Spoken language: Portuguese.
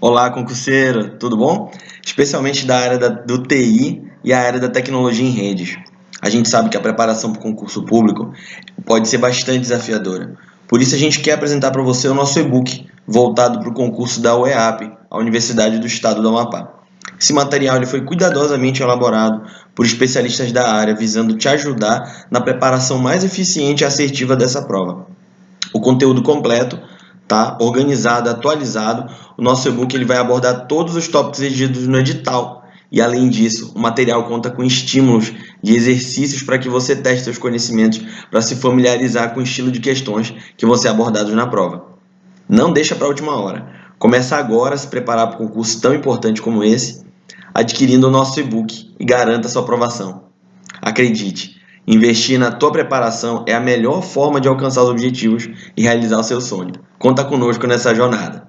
Olá, concurseiro, tudo bom? Especialmente da área da, do TI e a área da tecnologia em redes. A gente sabe que a preparação para o concurso público pode ser bastante desafiadora. Por isso a gente quer apresentar para você o nosso e-book voltado para o concurso da UEAP, a Universidade do Estado do Amapá. Esse material ele foi cuidadosamente elaborado por especialistas da área, visando te ajudar na preparação mais eficiente e assertiva dessa prova. O conteúdo completo tá? organizado, atualizado. O nosso e-book ele vai abordar todos os tópicos exigidos no edital. E além disso, o material conta com estímulos de exercícios para que você teste seus conhecimentos para se familiarizar com o estilo de questões que vão ser abordados na prova. Não deixa para a última hora. Começa agora a se preparar para um concurso tão importante como esse, adquirindo o nosso e-book e garanta sua aprovação. Acredite, Investir na tua preparação é a melhor forma de alcançar os objetivos e realizar o seu sonho. Conta conosco nessa jornada.